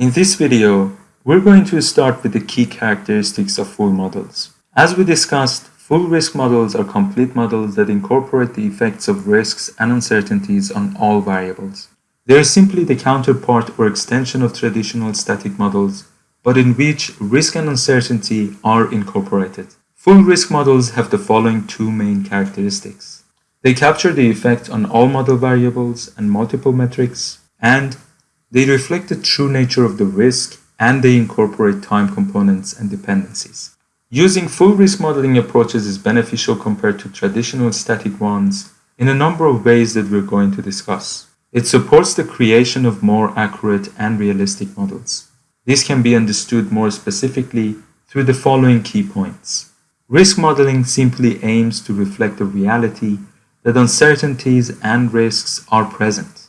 In this video, we're going to start with the key characteristics of full models. As we discussed, full risk models are complete models that incorporate the effects of risks and uncertainties on all variables. They are simply the counterpart or extension of traditional static models, but in which risk and uncertainty are incorporated. Full risk models have the following two main characteristics. They capture the effect on all model variables and multiple metrics, and they reflect the true nature of the risk and they incorporate time components and dependencies. Using full risk modeling approaches is beneficial compared to traditional static ones in a number of ways that we're going to discuss. It supports the creation of more accurate and realistic models. This can be understood more specifically through the following key points. Risk modeling simply aims to reflect the reality that uncertainties and risks are present,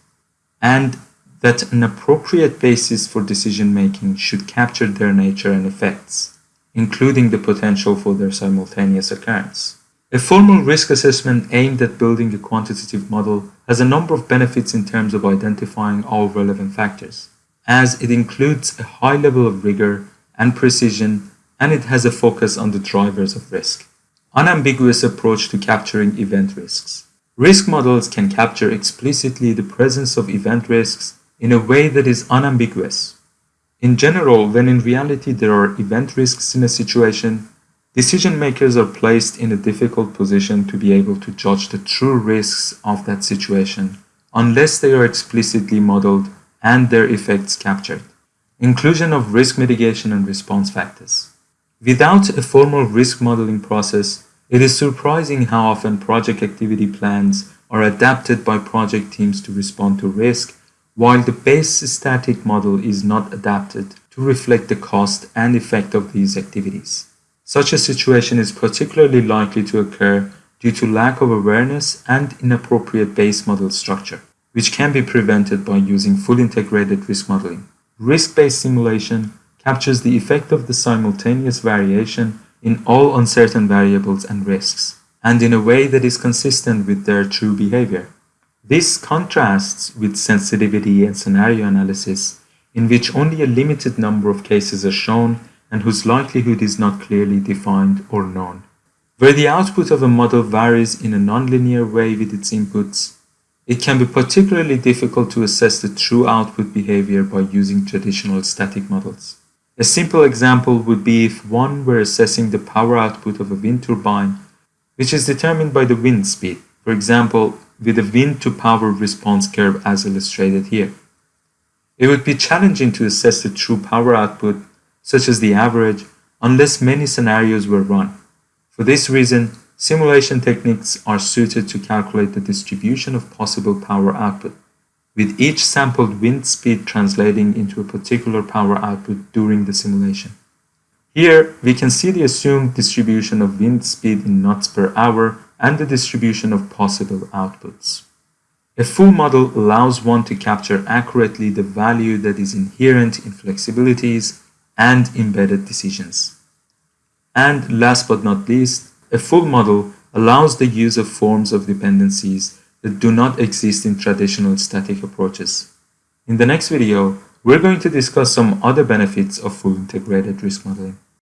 and that an appropriate basis for decision making should capture their nature and effects, including the potential for their simultaneous occurrence. A formal risk assessment aimed at building a quantitative model has a number of benefits in terms of identifying all relevant factors, as it includes a high level of rigor and precision and it has a focus on the drivers of risk. Unambiguous approach to capturing event risks. Risk models can capture explicitly the presence of event risks in a way that is unambiguous. In general, when in reality there are event risks in a situation, decision makers are placed in a difficult position to be able to judge the true risks of that situation unless they are explicitly modeled and their effects captured. Inclusion of risk mitigation and response factors. Without a formal risk modeling process, it is surprising how often project activity plans are adapted by project teams to respond to risk while the base static model is not adapted to reflect the cost and effect of these activities. Such a situation is particularly likely to occur due to lack of awareness and inappropriate base model structure, which can be prevented by using full integrated risk modeling. Risk-based simulation captures the effect of the simultaneous variation in all uncertain variables and risks, and in a way that is consistent with their true behavior. This contrasts with sensitivity and scenario analysis, in which only a limited number of cases are shown and whose likelihood is not clearly defined or known. Where the output of a model varies in a nonlinear way with its inputs, it can be particularly difficult to assess the true output behavior by using traditional static models. A simple example would be if one were assessing the power output of a wind turbine, which is determined by the wind speed. For example, with a wind to power response curve as illustrated here. It would be challenging to assess the true power output, such as the average, unless many scenarios were run. For this reason, simulation techniques are suited to calculate the distribution of possible power output, with each sampled wind speed translating into a particular power output during the simulation. Here, we can see the assumed distribution of wind speed in knots per hour and the distribution of possible outputs. A full model allows one to capture accurately the value that is inherent in flexibilities and embedded decisions. And last but not least, a full model allows the use of forms of dependencies that do not exist in traditional static approaches. In the next video, we're going to discuss some other benefits of full integrated risk modeling.